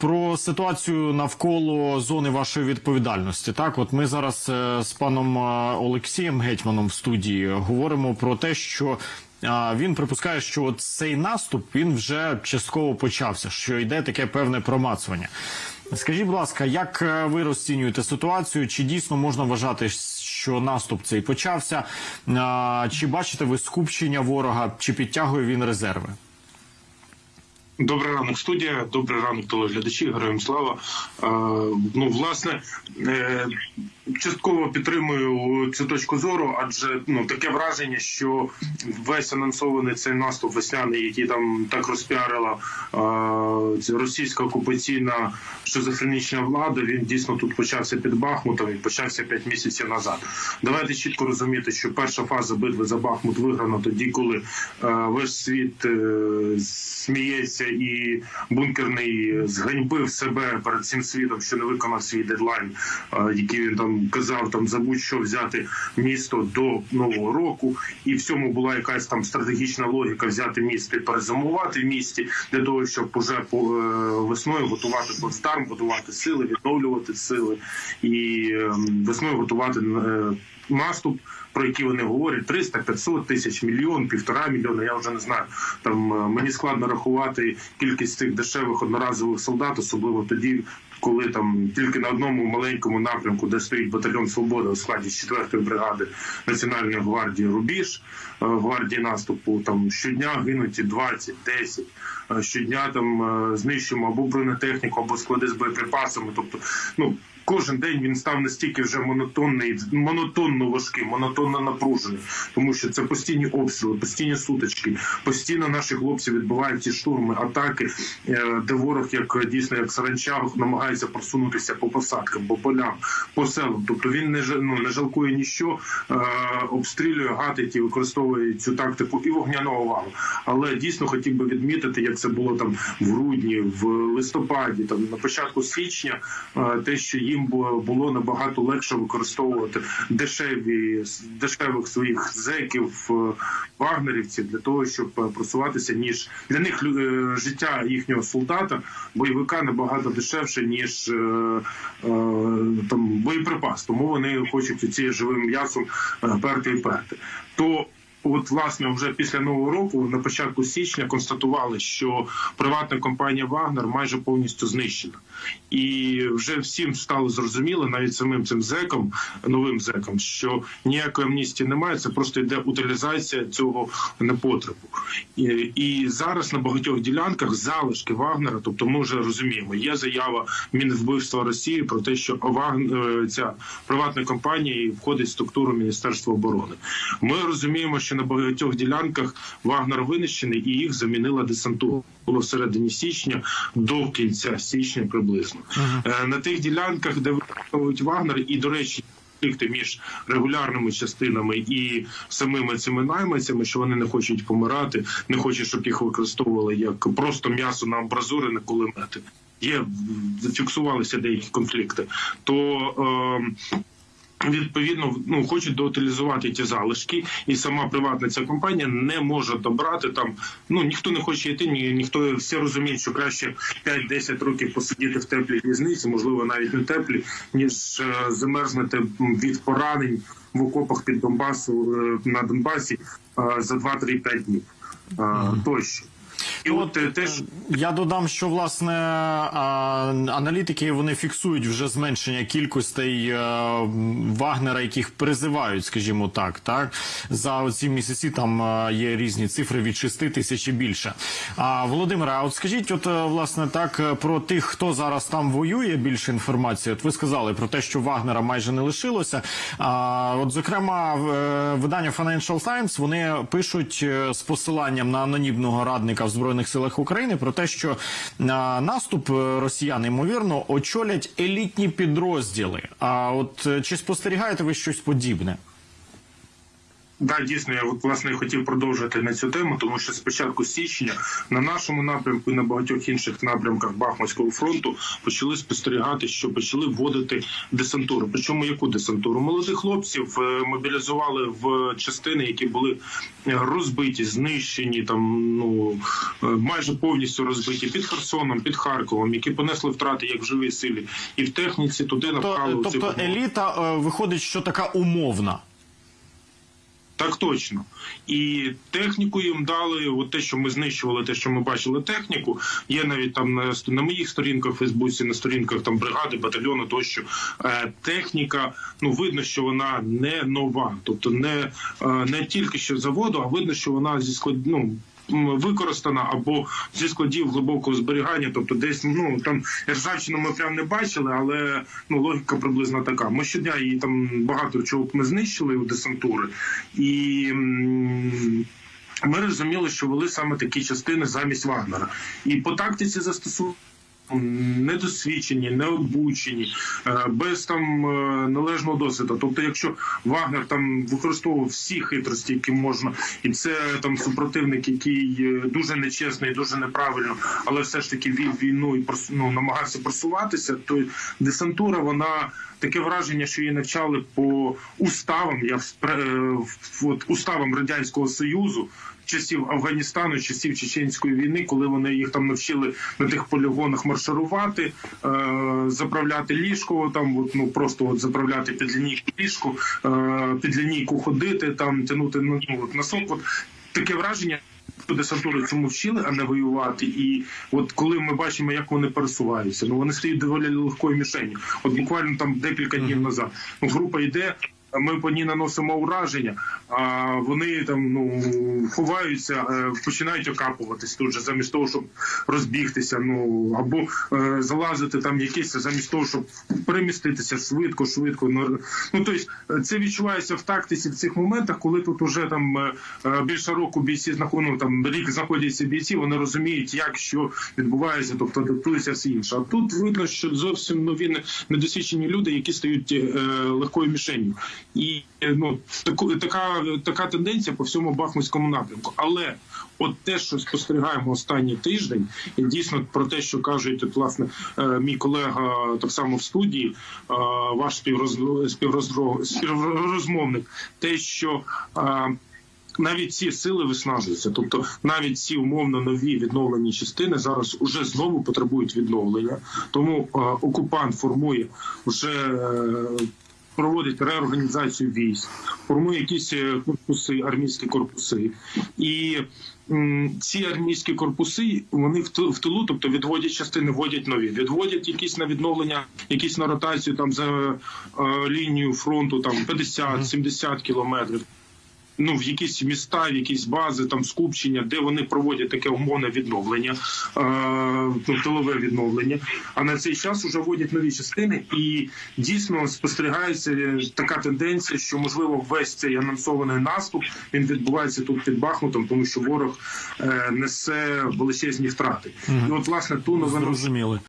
про ситуацію навколо зони вашої відповідальності. Так, от ми зараз е, з паном е, Олексієм Гетьманом в студії говоримо про те, що він припускає, що от цей наступ він вже частково почався, що йде таке певне промацування. Скажіть, будь ласка, як е, ви розцінюєте ситуацію? Чи дійсно можна вважати, що наступ цей почався? Чи бачите ви скупчення ворога, чи підтягує він резерви? Добрий ранок, студія. Добрий ранок, телеглядачі. Героям слава. Е, ну, власне, е, частково підтримую цю точку зору, адже ну таке враження, що весь анонсований цей наступ весняний, який там так розпіарила е, російська окупаційна шизофренічна влада, він дійсно тут почався під Бахмутом і почався 5 місяців назад. Давайте чітко розуміти, що перша фаза битви за Бахмут виграна тоді, коли е, весь світ е, сміється і бункерний зганьбив себе перед цим світом, що не виконав свій дедлайн, е, який він там казав, там за будь-що взяти місто до нового року, і в цьому була якась там стратегічна логіка взяти місто і перезимувати в місті для того, щоб уже по е, весною готувати плацдарм, готувати сили, відновлювати сили і е, весною готувати е, наступ. Про які вони говорять 300, 500 тисяч, мільйон, півтора мільйона. Я вже не знаю. Там е, мені складно рахувати кількість цих дешевих одноразових солдат, особливо тоді, коли там тільки на одному маленькому напрямку, де стоїть батальйон Свобода у складі 4-ї бригади Національної гвардії Рубіж е, гвардії наступу. Там щодня гинуть 20, 10. е, Щодня там знищуємо або бронетехніку, або склади з боєприпасами. Тобто, ну кожен день він став настільки вже монотонний, монотонно важкий, монотонно напружений, тому що це постійні обстріли, постійні сутички, постійно наші хлопці відбувають ці штурми, атаки, е, де ворог, як дійсно як саранча, намагається просунутися по посадкам, по полям, по селам. Тобто він не ну, не жалкує ніщо, е, обстрілює, гатить і використовує цю тактику і вогняного валу. Але дійсно хотів би відмітити, як це було там в грудні, в листопаді, там на початку січня, е, те, що їм було набагато легше використовувати дешеві дешевих своїх зеків, е, вагнерівців для того, щоб е, просуватися, ніж для них е, життя їхнього солдата, бойовика набагато дешевше, ніж там боєприпас. Тому вони хочуть ці живим м'ясом перти і перти. То От, власне, вже після нового року, на початку січня, констатували, що приватна компанія Вагнер майже повністю знищена, і вже всім стало зрозуміло, навіть самим цим зекам, новим зекам, що ніякої амністії немає. Це просто йде утилізація цього непотребу. І, і зараз на багатьох ділянках залишки Вагнера, тобто ми вже розуміємо, є заява Мінвбивства Росії про те, що Вагнер, ця приватна компанія входить в структуру Міністерства оборони. Ми розуміємо, що на багатьох ділянках Вагнер винищений і їх замінила десантура. Було в середині січня до кінця січня приблизно Е, на тих ділянках, де використовують Вагнер, і до речі. Конфлікти між регулярними частинами і самими цими найманцями, що вони не хочуть помирати, не хочуть, щоб їх використовували як просто м'ясо на амбразури на кулемети. Є зафіксувалися деякі конфлікти. То е, Відповідно, ну хочуть доутилізувати ті залишки, і сама приватна ця компанія не може добрати там. Ну ніхто не хоче йти, ні ніхто всі розуміють, що краще 5-10 років посидіти в теплій в'язниці, можливо, навіть не теплі, ніж е, замерзнути від поранень в окопах під Донбасу е, на Донбасі е, за 2-3-5 днів е, тощо. І от е, теж Я додам, що власне аналітики вони фіксують вже зменшення кількостей е, Вагнера, яких призивають, скажімо так, так за ці місяці там е, є різні цифри від 6 тисяч і більше. А Володимире, а от скажіть, от власне так про тих, хто зараз там воює, більше інформації. От ви сказали про те, що Вагнера майже не лишилося. А от зокрема, видання Financial Times вони пишуть з посиланням на анонімного радника в збройних силах України про те, що а, наступ е, росіян ймовірно очолять елітні підрозділи. А от е, чи спостерігаєте ви щось подібне? Да, дійсно, я власне хотів продовжити на цю тему, тому що з початку січня на нашому напрямку і на багатьох інших напрямках Бахмутського фронту почали спостерігати, що почали вводити десантуру. Причому яку десантуру? Молодих хлопців е, мобілізували в частини, які були розбиті, знищені, там ну е, майже повністю розбиті під Херсоном, під Харковом, які понесли втрати як в живій силі, і в техніці туди напхали То, оцих тобто еліта е, виходить, що така умовна. Так точно. І техніку їм дали, от те, що ми знищували, те, що ми бачили техніку. Є навіть там на, на моїх сторінках в Фейсбуці, на сторінках там бригади, батальйону тощо. Е, техніка, ну видно, що вона не нова. Тобто не, е, не тільки що заводу, а видно, що вона зі склад, ну, використана або зі складів глибокого зберігання, тобто десь ну там ржавчину ми прям не бачили, але ну логіка приблизно така. Ми щодня її там багато чого ми знищили у десантури, і ми розуміли, що вели саме такі частини замість Вагнера. І по тактиці застосування. Недосвідчені, необучені, е, без там е, належного досвіду. Тобто, якщо Вагнер там використовував всі хитрості, які можна, і це там супротивник, який е, дуже нечесний, дуже неправильно, але все ж таки вів війну і ну, намагався просуватися, то десантура вона таке враження, що її навчали по уставам. Я е, от уставам радянського союзу. Часів Афганістану, часів чеченської війни, коли вони їх там навчили на тих полігонах марширувати, е, заправляти ліжко, там от, ну просто от заправляти під лінійку ліжку, е, під лінійку ходити, там тягнути ну, ну, от, носок. От таке враження. Десантури цьому вчили, а не воювати. І от коли ми бачимо, як вони пересуваються, ну вони стають доволі легкою мішенью. От буквально там декілька днів назад. Ну, група йде. Ми по ній наносимо ураження, а вони там ну ховаються, е, починають окапуватись тут же, замість того, щоб розбігтися. Ну або е, залазити там якесь, замість того, щоб переміститися швидко, швидко. Ну ну тобто це відчувається в тактиці в цих моментах, коли тут уже там е, більше року бійці знаходять, ну, там рік знаходяться бійці, вони розуміють, як що відбувається, тобто адаптується все інше. А тут видно, що зовсім нові недосвідчені люди, які стають е, легкою мішенью. І ну таку така, така тенденція по всьому бахмутському напрямку. Але от те, що спостерігаємо останній тиждень, і дійсно про те, що кажуть, от, власне, е, мій колега так само в студії, е, ваш співроз, співрозмовник, те, що е, навіть ці сили виснажуються, тобто навіть ці умовно нові відновлені частини зараз уже знову потребують відновлення. Тому е, окупант формує вже. Проводить реорганізацію військ, формує якісь е, корпуси, армійські корпуси, і ці армійські корпуси вони в тилу, тобто відводять частини, вводять нові, відводять якісь на відновлення, якісь на ротацію там за е, лінію фронту, там 50-70 кілометрів ну в якісь міста, в якісь бази, там скупчення, де вони проводять таке умовне відновлення, е, ну, тилове відновлення. А на цей час вже вводять нові частини, і дійсно спостерігається така тенденція, що можливо весь цей анонсований наступ він відбувається тут під Бахмутом, тому що ворог е, несе величезні втрати. І от власне ту новину Зрозуміли.